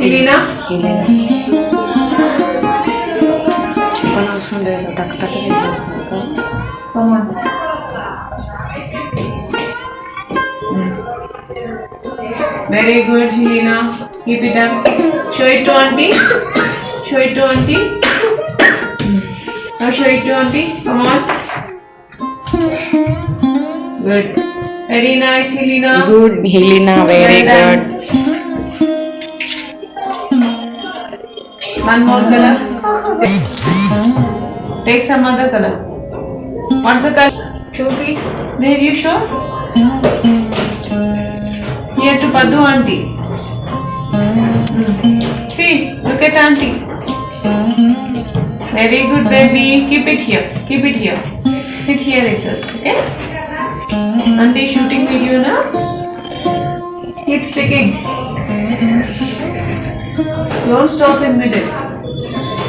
Helena? Helena చెప్పనవసరం లేదు టక్ టక్ చేసేస్తుంది కదా. Come on. Very good, Helena. Keep it up. Show it to auntie. Show it to auntie. Now show it to auntie. Come on. Good. Very nice, Helena. Good Helena very Well done. Good One more color. Take some other color. What's the color? Chopi. There you show. Here to Padu auntie. See, look at auntie. Very good baby. Keep it here. Keep it here. Sit here itself. Okay. Auntie shooting video now. Keep sticking don't stop in middle.